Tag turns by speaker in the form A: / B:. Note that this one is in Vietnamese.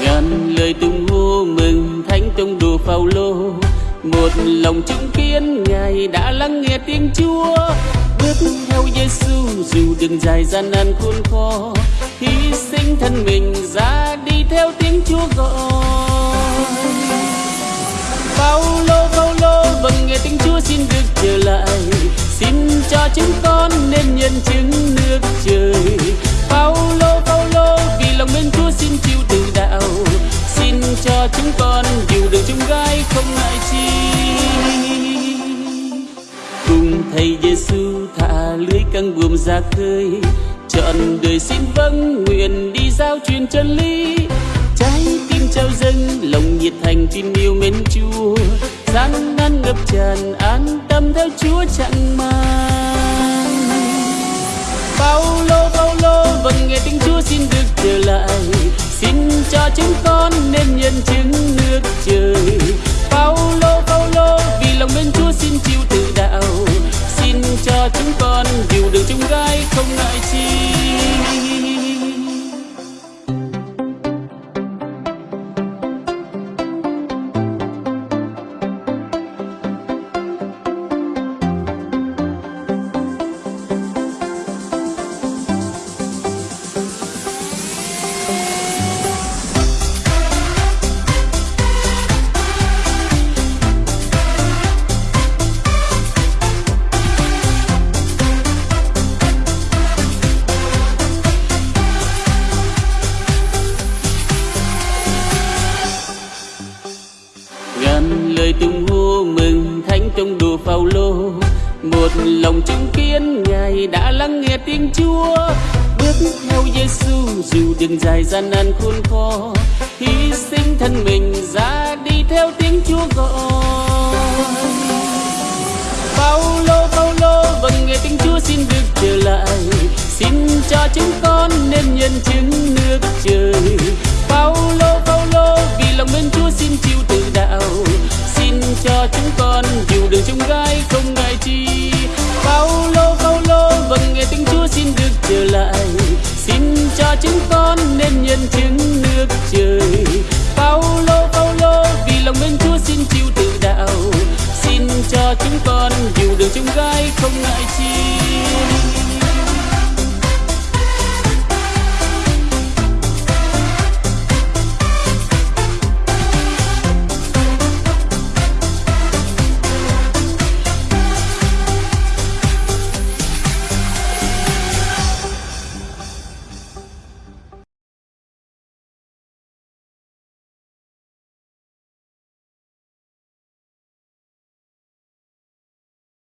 A: ngàn lời tung hô mừng thánh tông đồ phao lô một lòng chứng kiến ngài đã lắng nghe tiếng chúa. Bước theo giêsu dù đường dài gian nan khôn khó, hy sinh thân mình ra đi theo tiếng chúa gọi. Phao lô phao lô vâng nghe tiếng chúa xin được trở lại. Xin cho chúng con thầy Giêsu thả lưới căng buồm ra khơi. Chọn đời xin vâng nguyện đi giao truyền chân lý. Trái tim trao dâng, lòng nhiệt thành tin yêu mến Chúa. Gian nan ngập tràn, an tâm theo Chúa chẳng mang bao lâu vâng nghe tiếng Chúa xin được trở lại. Xin cho chúng con nên nhân chứng nước trời từng tung hô mừng thánh trong đồ phao lô một lòng chứng kiến ngài đã lắng nghe tiếng Chúa. Bước theo Giêsu, dù đường dài gian nan khốn khó, hy sinh thân mình ra đi theo tiếng Chúa gọi. Phaolô Phaolô vâng nghe tiếng Chúa xin được trở lại. Xin cho chúng con nên nhân chứng nước trời. Phaolô Phaolô, vì lòng mến Chúa xin chịu con dù đường chúng gái không ngại chi. Phaolô Phaolô vâng nghe tiếng Chúa xin được trở lại. Xin cho chúng con nên nhân chứng